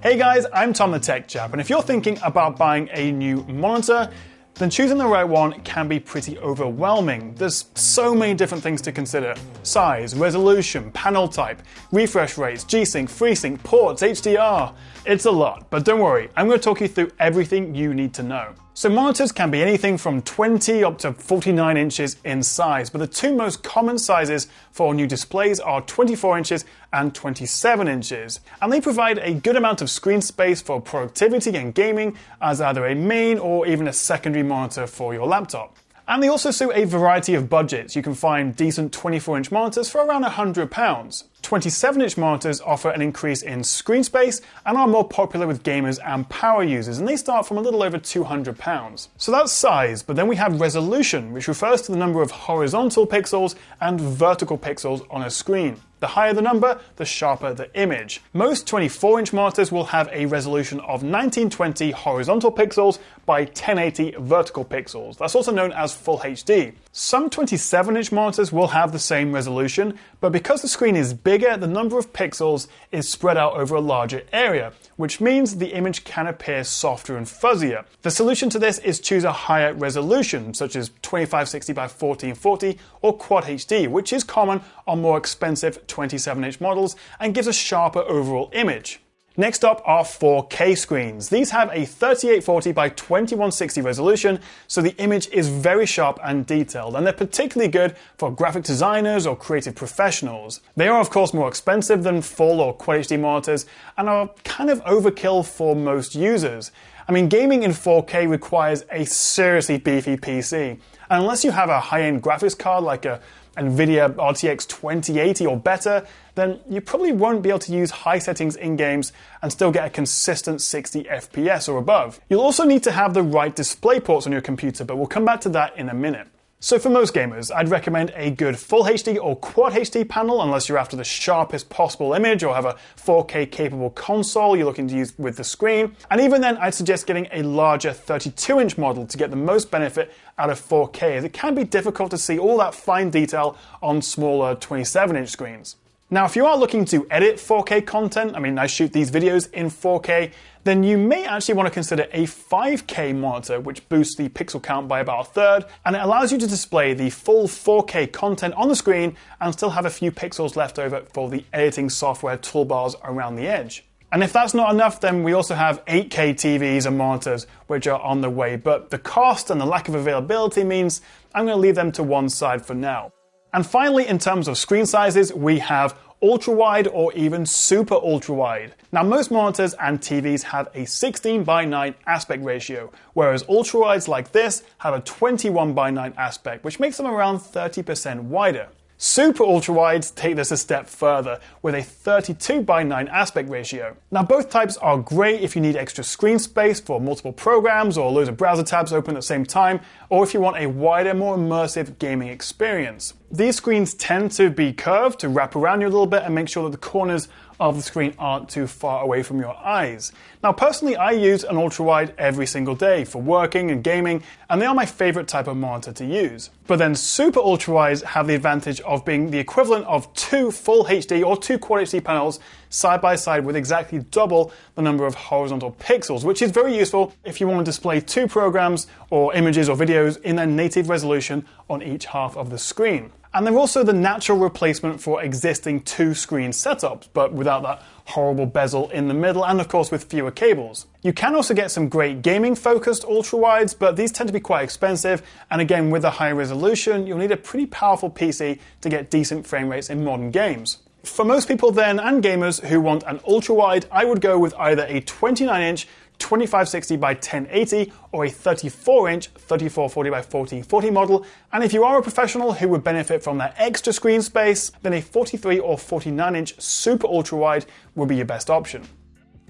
Hey guys, I'm Tom the Tech Chap, and if you're thinking about buying a new monitor, then choosing the right one can be pretty overwhelming. There's so many different things to consider size, resolution, panel type, refresh rates, G Sync, FreeSync, ports, HDR. It's a lot, but don't worry, I'm going to talk you through everything you need to know. So monitors can be anything from 20 up to 49 inches in size, but the two most common sizes for new displays are 24 inches and 27 inches. And they provide a good amount of screen space for productivity and gaming as either a main or even a secondary monitor for your laptop. And they also suit a variety of budgets. You can find decent 24 inch monitors for around £100. 27 inch monitors offer an increase in screen space and are more popular with gamers and power users, and they start from a little over £200. So that's size, but then we have resolution, which refers to the number of horizontal pixels and vertical pixels on a screen. The higher the number, the sharper the image. Most 24 inch monitors will have a resolution of 1920 horizontal pixels by 1080 vertical pixels. That's also known as Full HD. Some 27 inch monitors will have the same resolution, but because the screen is bigger, the number of pixels is spread out over a larger area, which means the image can appear softer and fuzzier. The solution to this is choose a higher resolution, such as 2560 by 1440 or Quad HD, which is common on more expensive 27 inch models and gives a sharper overall image. Next up are 4K screens. These have a 3840 by 2160 resolution, so the image is very sharp and detailed, and they're particularly good for graphic designers or creative professionals. They are, of course, more expensive than full or Quad HD monitors and are kind of overkill for most users. I mean, gaming in 4K requires a seriously beefy PC, and unless you have a high end graphics card like a NVIDIA RTX 2080 or better, then you probably won't be able to use high settings in games and still get a consistent 60 FPS or above. You'll also need to have the right display ports on your computer, but we'll come back to that in a minute. So for most gamers, I'd recommend a good Full HD or Quad HD panel unless you're after the sharpest possible image or have a 4K capable console you're looking to use with the screen. And even then, I'd suggest getting a larger 32 inch model to get the most benefit out of 4K as it can be difficult to see all that fine detail on smaller 27 inch screens. Now, if you are looking to edit 4K content, I mean, I shoot these videos in 4K, then you may actually want to consider a 5K monitor, which boosts the pixel count by about a third, and it allows you to display the full 4K content on the screen and still have a few pixels left over for the editing software toolbars around the edge. And if that's not enough, then we also have 8K TVs and monitors, which are on the way, but the cost and the lack of availability means I'm going to leave them to one side for now. And finally, in terms of screen sizes, we have ultra wide or even super ultra wide. Now, most monitors and TVs have a 16 by 9 aspect ratio, whereas ultra wides like this have a 21 by 9 aspect, which makes them around 30% wider. Super ultra wides take this a step further with a 32 by 9 aspect ratio. Now both types are great if you need extra screen space for multiple programs or loads of browser tabs open at the same time, or if you want a wider, more immersive gaming experience. These screens tend to be curved to wrap around you a little bit and make sure that the corners of the screen aren't too far away from your eyes. Now, personally, I use an ultra wide every single day for working and gaming, and they are my favorite type of monitor to use. But then super ultra wides have the advantage of being the equivalent of two full HD or two quad HD panels side by side with exactly double the number of horizontal pixels, which is very useful if you want to display two programs or images or videos in their native resolution on each half of the screen. And they're also the natural replacement for existing two screen setups, but without that horrible bezel in the middle, and of course with fewer cables. You can also get some great gaming focused ultra wides, but these tend to be quite expensive, and again, with a high resolution, you'll need a pretty powerful PC to get decent frame rates in modern games. For most people then, and gamers who want an ultra wide, I would go with either a 29 inch 2560 by 1080 or a 34 inch 3440 by 1440 model. And if you are a professional who would benefit from that extra screen space, then a 43 or 49 inch super ultra wide would be your best option.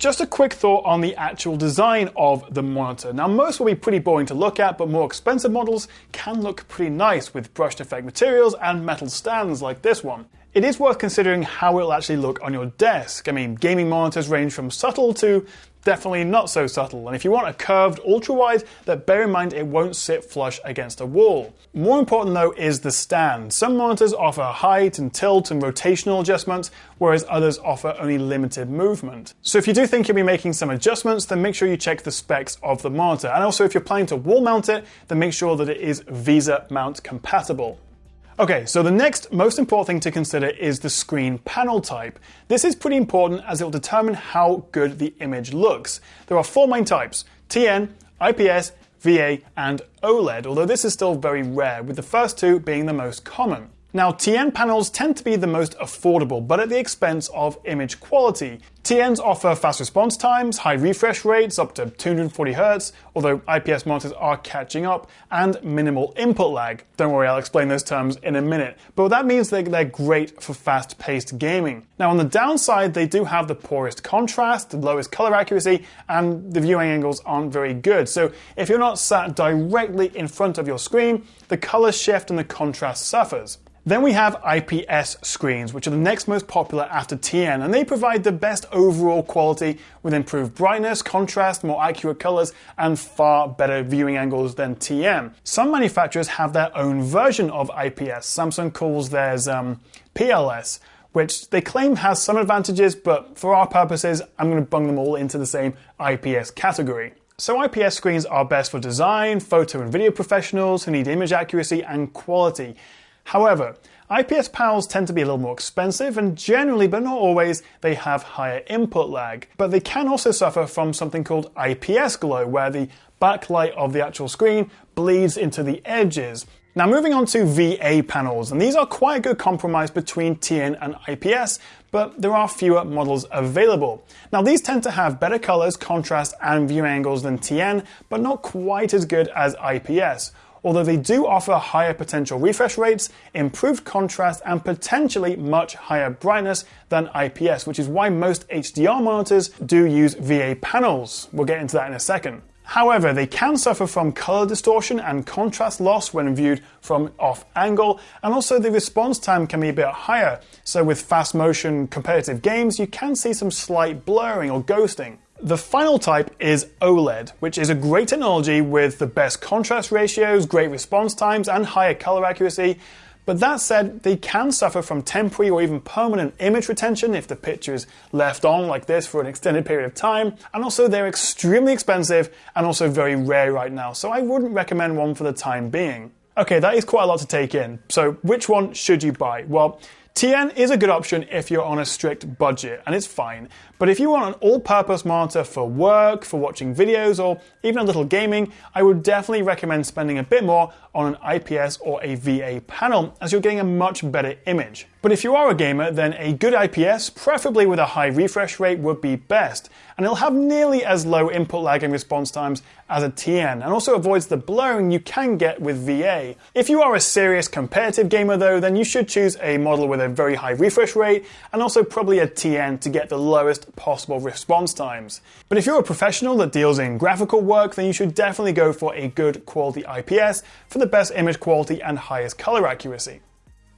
Just a quick thought on the actual design of the monitor. Now most will be pretty boring to look at, but more expensive models can look pretty nice with brushed effect materials and metal stands like this one. It is worth considering how it will actually look on your desk. I mean, gaming monitors range from subtle to definitely not so subtle. And if you want a curved ultra wide, then bear in mind it won't sit flush against a wall. More important though is the stand. Some monitors offer height and tilt and rotational adjustments, whereas others offer only limited movement. So if you do think you'll be making some adjustments, then make sure you check the specs of the monitor. And also if you're planning to wall mount it, then make sure that it is VESA mount compatible. Okay, so the next most important thing to consider is the screen panel type. This is pretty important as it will determine how good the image looks. There are four main types TN, IPS, VA, and OLED, although this is still very rare, with the first two being the most common. Now, TN panels tend to be the most affordable, but at the expense of image quality. TNs offer fast response times, high refresh rates up to 240Hz, although IPS monitors are catching up, and minimal input lag. Don't worry, I'll explain those terms in a minute. But that means they're great for fast paced gaming. Now, on the downside, they do have the poorest contrast, the lowest color accuracy, and the viewing angles aren't very good. So, if you're not sat directly in front of your screen, the color shift and the contrast suffers. Then we have IPS screens, which are the next most popular after TN, and they provide the best overall quality with improved brightness, contrast, more accurate colors, and far better viewing angles than TN. Some manufacturers have their own version of IPS. Samsung calls theirs um, PLS, which they claim has some advantages, but for our purposes, I'm going to bung them all into the same IPS category. So IPS screens are best for design, photo and video professionals who need image accuracy and quality. However, IPS panels tend to be a little more expensive and generally, but not always, they have higher input lag. But they can also suffer from something called IPS glow, where the backlight of the actual screen bleeds into the edges. Now moving on to VA panels, and these are quite a good compromise between TN and IPS, but there are fewer models available. Now these tend to have better colors, contrast, and view angles than TN, but not quite as good as IPS although they do offer higher potential refresh rates, improved contrast, and potentially much higher brightness than IPS, which is why most HDR monitors do use VA panels. We'll get into that in a second. However, they can suffer from color distortion and contrast loss when viewed from off angle, and also the response time can be a bit higher. So, with fast motion competitive games, you can see some slight blurring or ghosting. The final type is OLED, which is a great technology with the best contrast ratios, great response times, and higher color accuracy. But that said, they can suffer from temporary or even permanent image retention if the picture is left on like this for an extended period of time. And also, they're extremely expensive and also very rare right now, so I wouldn't recommend one for the time being. Okay, that is quite a lot to take in. So, which one should you buy? Well, TN is a good option if you're on a strict budget, and it's fine. But if you want an all purpose monitor for work, for watching videos, or even a little gaming, I would definitely recommend spending a bit more on an IPS or a VA panel, as you're getting a much better image. But if you are a gamer, then a good IPS, preferably with a high refresh rate, would be best, and it'll have nearly as low input lag and response times as a TN, and also avoids the blurring you can get with VA. If you are a serious competitive gamer though, then you should choose a model with a very high refresh rate, and also probably a TN to get the lowest possible response times. But if you're a professional that deals in graphical work, then you should definitely go for a good quality IPS for the best image quality and highest color accuracy.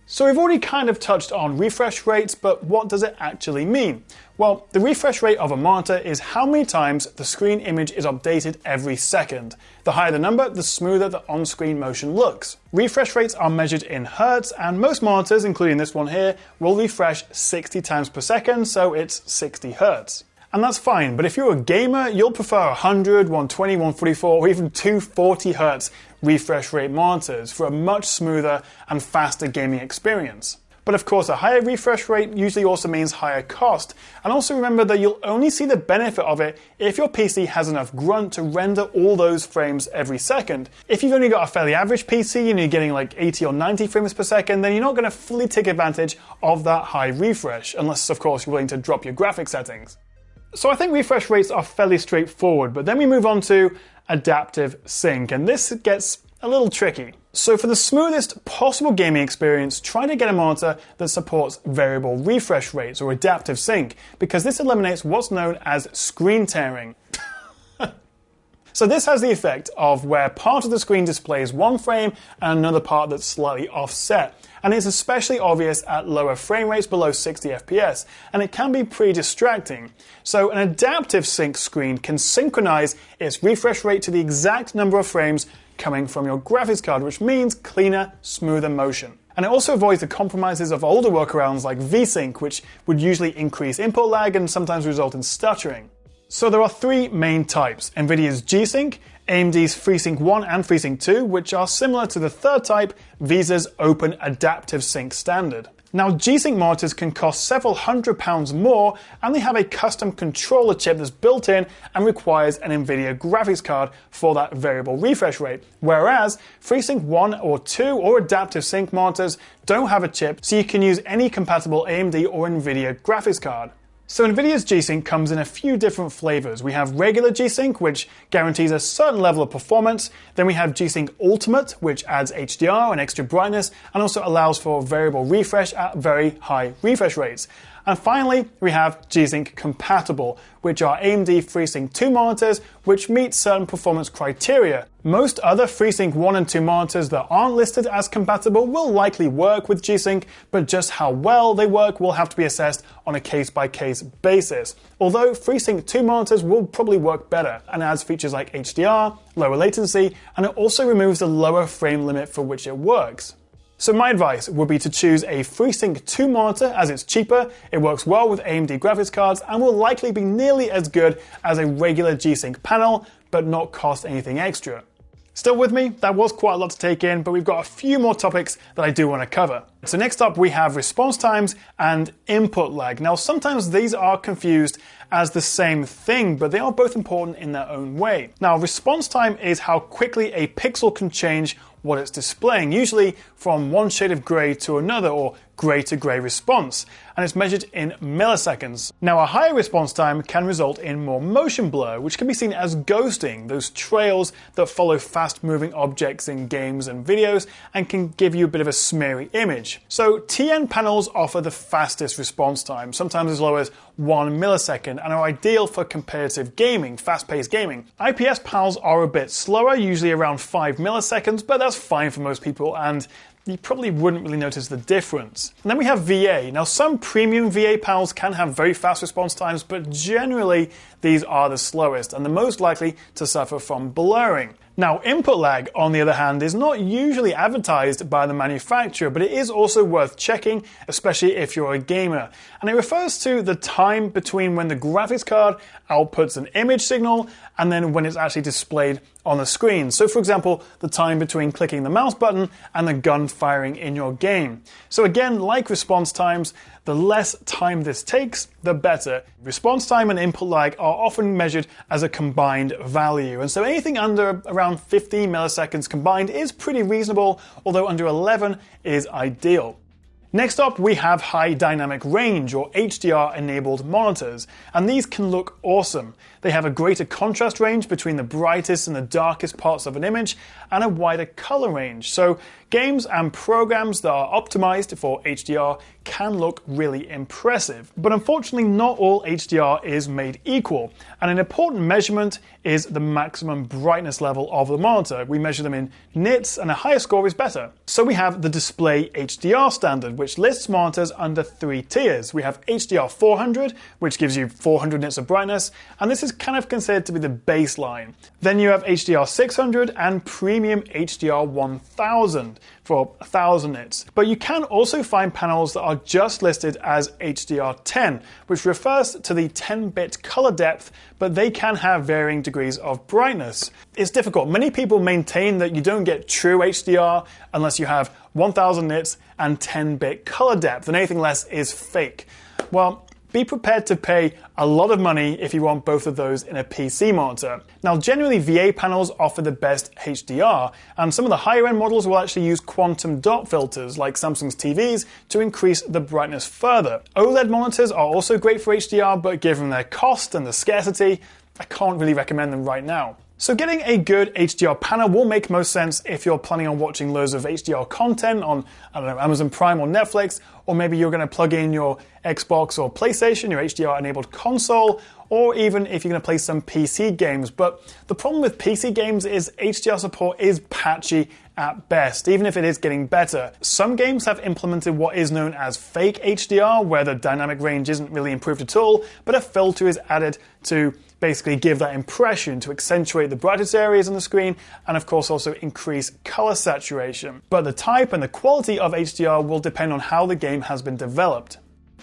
So we've already kind of touched on refresh rates, but what does it actually mean? Well, the refresh rate of a monitor is how many times the screen image is updated every second. The higher the number, the smoother the on-screen motion looks. Refresh rates are measured in hertz, and most monitors, including this one here, will refresh 60 times per second, so it's 60 hertz. And that's fine, but if you're a gamer, you'll prefer 100, 120, 144, or even 240 Hz refresh rate monitors for a much smoother and faster gaming experience. But of course, a higher refresh rate usually also means higher cost. And also remember that you'll only see the benefit of it if your PC has enough grunt to render all those frames every second. If you've only got a fairly average PC and you're getting like 80 or 90 frames per second, then you're not going to fully take advantage of that high refresh, unless of course you're willing to drop your graphic settings. So I think refresh rates are fairly straightforward, but then we move on to adaptive sync, and this gets a little tricky. So for the smoothest possible gaming experience, try to get a monitor that supports variable refresh rates or adaptive sync, because this eliminates what's known as screen tearing. So this has the effect of where part of the screen displays one frame and another part that's slightly offset. And it's especially obvious at lower frame rates below 60 FPS, and it can be pretty distracting. So an adaptive sync screen can synchronize its refresh rate to the exact number of frames coming from your graphics card, which means cleaner, smoother motion. And it also avoids the compromises of older workarounds like VSync, which would usually increase input lag and sometimes result in stuttering. So there are three main types NVIDIA's G-Sync, AMD's FreeSync 1 and FreeSync 2, which are similar to the third type, VESA's Open Adaptive Sync standard. Now, G-Sync monitors can cost several hundred pounds more, and they have a custom controller chip that's built in and requires an NVIDIA graphics card for that variable refresh rate. Whereas FreeSync 1 or 2 or Adaptive Sync monitors don't have a chip, so you can use any compatible AMD or NVIDIA graphics card. So NVIDIA's G-Sync comes in a few different flavors. We have regular G-Sync, which guarantees a certain level of performance. Then we have G-Sync Ultimate, which adds HDR and extra brightness, and also allows for variable refresh at very high refresh rates. And finally, we have G-Sync compatible, which are AMD FreeSync 2 monitors, which meet certain performance criteria. Most other FreeSync 1 and 2 monitors that aren't listed as compatible will likely work with G-Sync, but just how well they work will have to be assessed on a case-by-case basis. Although FreeSync 2 monitors will probably work better and adds features like HDR, lower latency, and it also removes the lower frame limit for which it works. So my advice would be to choose a FreeSync 2 monitor as it's cheaper, it works well with AMD graphics cards, and will likely be nearly as good as a regular G-Sync panel, but not cost anything extra. Still with me? That was quite a lot to take in, but we've got a few more topics that I do want to cover. So next up we have response times and input lag. Now sometimes these are confused as the same thing, but they are both important in their own way. Now response time is how quickly a pixel can change what it's displaying, usually from one shade of grey to another or grey to grey response, and it's measured in milliseconds. Now, a higher response time can result in more motion blur, which can be seen as ghosting, those trails that follow fast moving objects in games and videos and can give you a bit of a smeary image. So, TN panels offer the fastest response time, sometimes as low as 1 millisecond, and are ideal for competitive gaming, fast paced gaming. IPS panels are a bit slower, usually around 5 milliseconds, but that's fine for most people, and you probably wouldn't really notice the difference. And then we have VA. Now, some premium VA panels can have very fast response times, but generally these are the slowest and the most likely to suffer from blurring. Now, input lag, on the other hand, is not usually advertised by the manufacturer, but it is also worth checking, especially if you're a gamer. And it refers to the time between when the graphics card outputs an image signal and then when it's actually displayed on the screen. So, for example, the time between clicking the mouse button and the gun firing in your game. So, again, like response times, the less time this takes, the better. Response time and input lag are often measured as a combined value, and so anything under around 15 milliseconds combined is pretty reasonable, although under 11 is ideal. Next up, we have high dynamic range or HDR enabled monitors, and these can look awesome. They have a greater contrast range between the brightest and the darkest parts of an image and a wider color range. So games and programs that are optimized for HDR can look really impressive. But unfortunately, not all HDR is made equal. And an important measurement is the maximum brightness level of the monitor. We measure them in nits, and a higher score is better. So we have the Display HDR standard, which lists monitors under three tiers. We have HDR 400, which gives you 400 nits of brightness, and this is kind of considered to be the baseline. Then you have HDR 600 and Premium HDR 1000 for 1000 nits. But you can also find panels that are just listed as HDR10, which refers to the 10 bit color depth, but they can have varying degrees of brightness. It's difficult. Many people maintain that you don't get true HDR unless you have 1000 nits and 10 bit color depth, and anything less is fake. Well, be prepared to pay a lot of money if you want both of those in a PC monitor. Now, generally, VA panels offer the best HDR, and some of the higher end models will actually use quantum dot filters like Samsung's TVs to increase the brightness further. OLED monitors are also great for HDR, but given their cost and the scarcity, I can't really recommend them right now. So getting a good HDR panel will make most sense if you're planning on watching loads of HDR content on, I don't know, Amazon Prime or Netflix, or maybe you're going to plug in your Xbox or PlayStation, your HDR enabled console, or even if you're going to play some PC games. But the problem with PC games is HDR support is patchy at best, even if it is getting better. Some games have implemented what is known as fake HDR, where the dynamic range isn't really improved at all, but a filter is added to basically give that impression to accentuate the brightest areas on the screen and of course also increase color saturation. But the type and the quality of HDR will depend on how the game has been developed.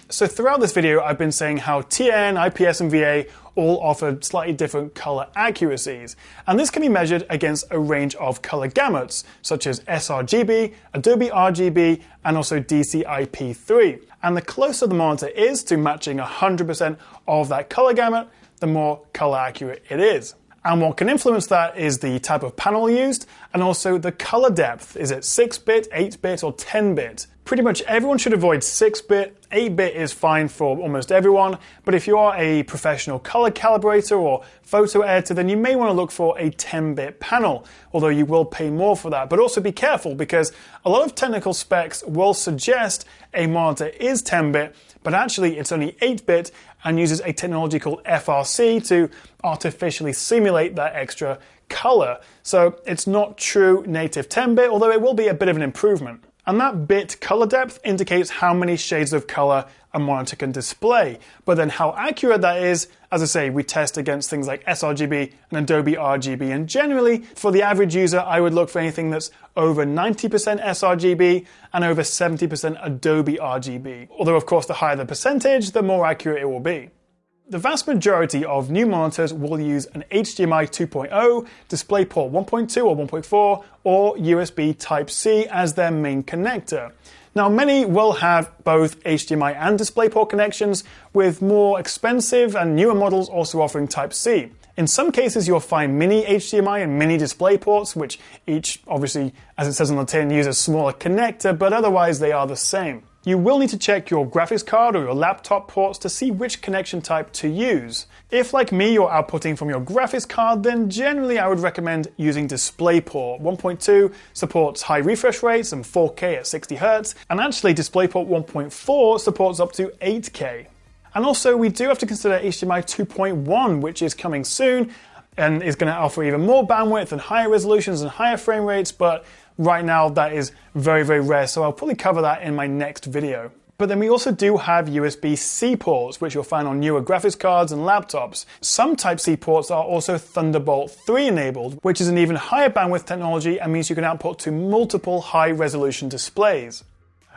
So throughout this video, I've been saying how TN, IPS, and VA all offer slightly different color accuracies. And this can be measured against a range of color gamuts, such as sRGB, Adobe RGB, and also DCI-P3. And the closer the monitor is to matching 100% of that color gamut, the more color accurate it is. And what can influence that is the type of panel used and also the color depth. Is it 6 bit, 8 bit, or 10 bit? Pretty much everyone should avoid 6 bit. 8 bit is fine for almost everyone, but if you are a professional color calibrator or photo editor, then you may want to look for a 10 bit panel, although you will pay more for that. But also be careful because a lot of technical specs will suggest a monitor is 10 bit, but actually it's only 8 bit and uses a technology called FRC to artificially simulate that extra color. So it's not true native 10 bit, although it will be a bit of an improvement. And that bit color depth indicates how many shades of color a monitor can display. But then how accurate that is, as I say, we test against things like sRGB and Adobe RGB. And generally, for the average user, I would look for anything that's over 90% sRGB and over 70% Adobe RGB. Although, of course, the higher the percentage, the more accurate it will be. The vast majority of new monitors will use an HDMI 2.0, DisplayPort 1.2 or 1.4, or USB Type-C as their main connector. Now, many will have both HDMI and DisplayPort connections, with more expensive and newer models also offering Type-C. In some cases, you'll find mini HDMI and mini DisplayPorts, which each, obviously, as it says on the tin, use a smaller connector, but otherwise they are the same. You will need to check your graphics card or your laptop ports to see which connection type to use. If, like me, you're outputting from your graphics card, then generally I would recommend using DisplayPort. 1.2 supports high refresh rates and 4K at 60Hz, and actually DisplayPort 1.4 supports up to 8K. And also, we do have to consider HDMI 2.1, which is coming soon and is going to offer even more bandwidth and higher resolutions and higher frame rates, but Right now, that is very, very rare, so I'll probably cover that in my next video. But then we also do have USB-C ports, which you'll find on newer graphics cards and laptops. Some Type-C ports are also Thunderbolt 3 enabled, which is an even higher bandwidth technology and means you can output to multiple high-resolution displays.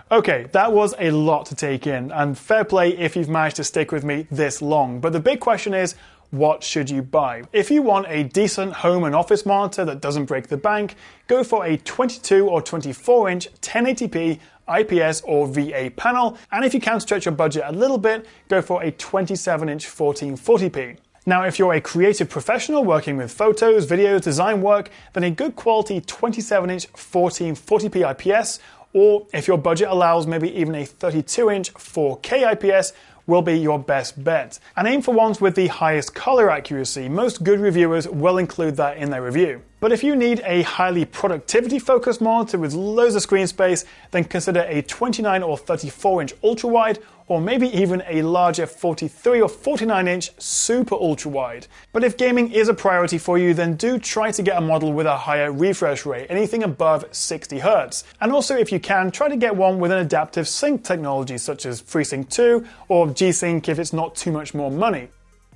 Okay, that was a lot to take in, and fair play if you've managed to stick with me this long. But the big question is, what should you buy? If you want a decent home and office monitor that doesn't break the bank, go for a 22 or 24 inch 1080p IPS or VA panel, and if you can stretch your budget a little bit, go for a 27 inch 1440p. Now, if you're a creative professional working with photos, videos, design work, then a good quality 27 inch 1440p IPS, or if your budget allows, maybe even a 32 inch 4K IPS will be your best bet. And aim for ones with the highest color accuracy. Most good reviewers will include that in their review. But if you need a highly productivity focused monitor with loads of screen space, then consider a 29 or 34 inch ultra wide or maybe even a larger 43 or 49 inch super ultra wide. But if gaming is a priority for you, then do try to get a model with a higher refresh rate, anything above 60 Hz. And also, if you can, try to get one with an adaptive sync technology such as FreeSync 2 or G-Sync if it's not too much more money.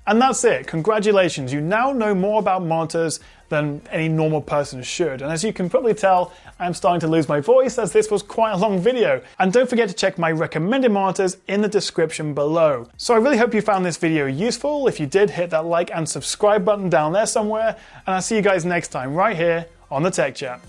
And that's it. Congratulations. You now know more about monitors than any normal person should. And as you can probably tell, I'm starting to lose my voice as this was quite a long video. And don't forget to check my recommended monitors in the description below. So I really hope you found this video useful. If you did, hit that like and subscribe button down there somewhere. And I'll see you guys next time right here on the Tech Chap.